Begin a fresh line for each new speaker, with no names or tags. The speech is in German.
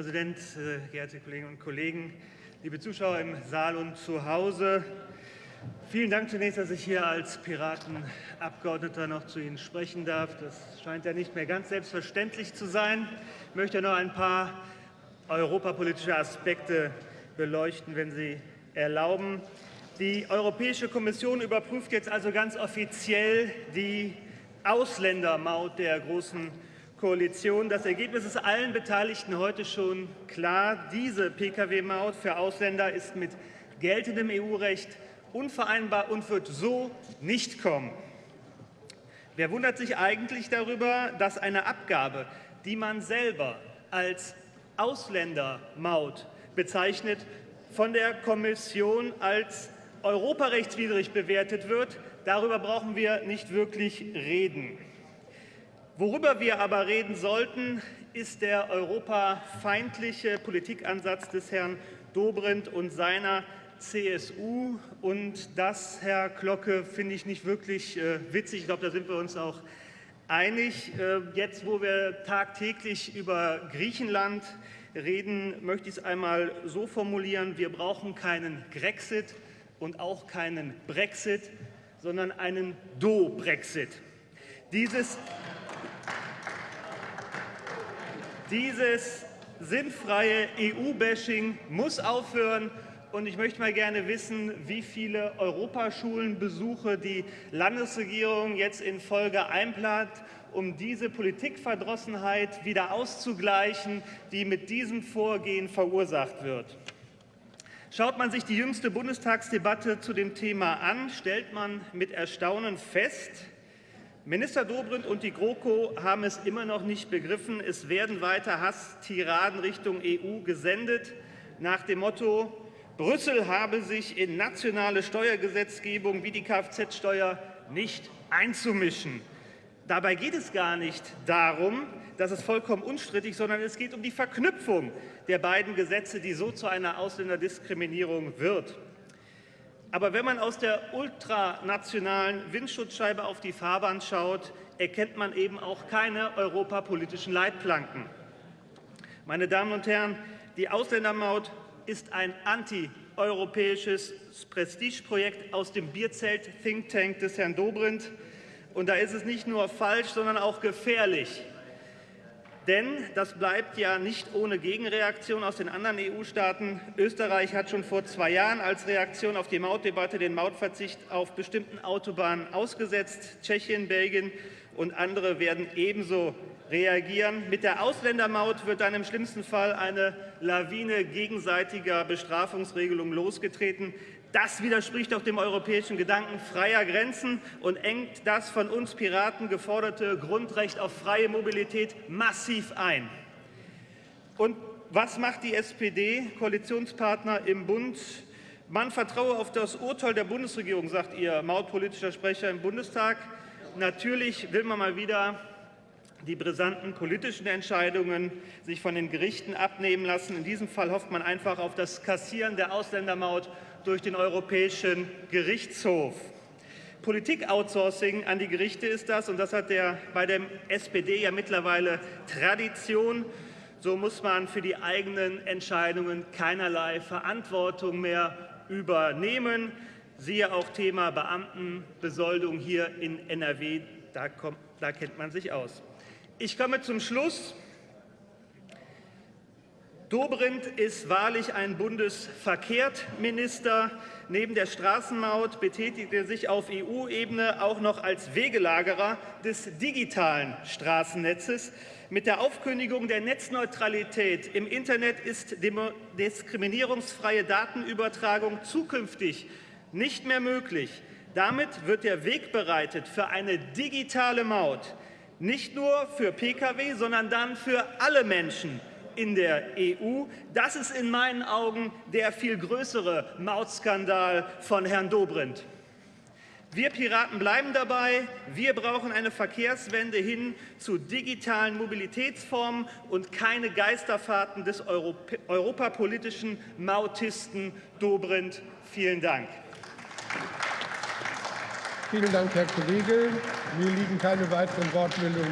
Präsident, äh, geehrte Kolleginnen und Kollegen, liebe Zuschauer im Saal und zu Hause! Vielen Dank zunächst, dass ich hier als Piratenabgeordneter noch zu Ihnen sprechen darf. Das scheint ja nicht mehr ganz selbstverständlich zu sein. Ich möchte noch ein paar europapolitische Aspekte beleuchten, wenn Sie erlauben. Die Europäische Kommission überprüft jetzt also ganz offiziell die Ausländermaut der Großen Koalition. Das Ergebnis ist allen Beteiligten heute schon klar. Diese Pkw-Maut für Ausländer ist mit geltendem EU-Recht unvereinbar und wird so nicht kommen. Wer wundert sich eigentlich darüber, dass eine Abgabe, die man selber als Ausländermaut bezeichnet, von der Kommission als europarechtswidrig bewertet wird? Darüber brauchen wir nicht wirklich reden. Worüber wir aber reden sollten, ist der europafeindliche Politikansatz des Herrn Dobrindt und seiner CSU. Und das, Herr Glocke, finde ich nicht wirklich äh, witzig. Ich glaube, da sind wir uns auch einig. Äh, jetzt, wo wir tagtäglich über Griechenland reden, möchte ich es einmal so formulieren. Wir brauchen keinen Grexit und auch keinen Brexit, sondern einen Do-Brexit. Dieses, dieses sinnfreie EU-Bashing muss aufhören. Und ich möchte mal gerne wissen, wie viele Europaschulenbesuche die Landesregierung jetzt in Folge einplant, um diese Politikverdrossenheit wieder auszugleichen, die mit diesem Vorgehen verursacht wird. Schaut man sich die jüngste Bundestagsdebatte zu dem Thema an, stellt man mit Erstaunen fest, Minister Dobrindt und die GroKo haben es immer noch nicht begriffen. Es werden weiter Hasstiraden Richtung EU gesendet, nach dem Motto, Brüssel habe sich in nationale Steuergesetzgebung wie die Kfz-Steuer nicht einzumischen. Dabei geht es gar nicht darum, das ist vollkommen unstrittig, sondern es geht um die Verknüpfung der beiden Gesetze, die so zu einer Ausländerdiskriminierung wird. Aber wenn man aus der ultranationalen Windschutzscheibe auf die Fahrbahn schaut, erkennt man eben auch keine europapolitischen Leitplanken. Meine Damen und Herren, die Ausländermaut ist ein antieuropäisches Prestigeprojekt aus dem Bierzelt-Think Tank des Herrn Dobrindt. Und da ist es nicht nur falsch, sondern auch gefährlich. Denn das bleibt ja nicht ohne Gegenreaktion aus den anderen EU-Staaten. Österreich hat schon vor zwei Jahren als Reaktion auf die Mautdebatte den Mautverzicht auf bestimmten Autobahnen ausgesetzt. Tschechien, Belgien und andere werden ebenso reagieren. Mit der Ausländermaut wird dann im schlimmsten Fall eine Lawine gegenseitiger Bestrafungsregelungen losgetreten. Das widerspricht auch dem europäischen Gedanken freier Grenzen und engt das von uns Piraten geforderte Grundrecht auf freie Mobilität massiv ein. Und was macht die SPD, Koalitionspartner im Bund? Man vertraue auf das Urteil der Bundesregierung, sagt Ihr mautpolitischer Sprecher im Bundestag. Natürlich will man mal wieder die brisanten politischen Entscheidungen sich von den Gerichten abnehmen lassen. In diesem Fall hofft man einfach auf das Kassieren der Ausländermaut durch den Europäischen Gerichtshof. Politik-Outsourcing an die Gerichte ist das, und das hat der, bei der SPD ja mittlerweile Tradition. So muss man für die eigenen Entscheidungen keinerlei Verantwortung mehr übernehmen. Siehe auch Thema Beamtenbesoldung hier in NRW, da, kommt, da kennt man sich aus. Ich komme zum Schluss. Dobrindt ist wahrlich ein Bundesverkehrsminister. Neben der Straßenmaut betätigt er sich auf EU-Ebene auch noch als Wegelagerer des digitalen Straßennetzes. Mit der Aufkündigung der Netzneutralität im Internet ist diskriminierungsfreie Datenübertragung zukünftig nicht mehr möglich. Damit wird der Weg bereitet für eine digitale Maut, nicht nur für Pkw, sondern dann für alle Menschen in der EU. Das ist in meinen Augen der viel größere Mautskandal von Herrn Dobrindt. Wir Piraten bleiben dabei. Wir brauchen eine Verkehrswende hin zu digitalen Mobilitätsformen und keine Geisterfahrten des Europä europapolitischen Mautisten Dobrindt. Vielen Dank.
Vielen Dank, Herr Kollege. Mir liegen keine weiteren Wortmeldungen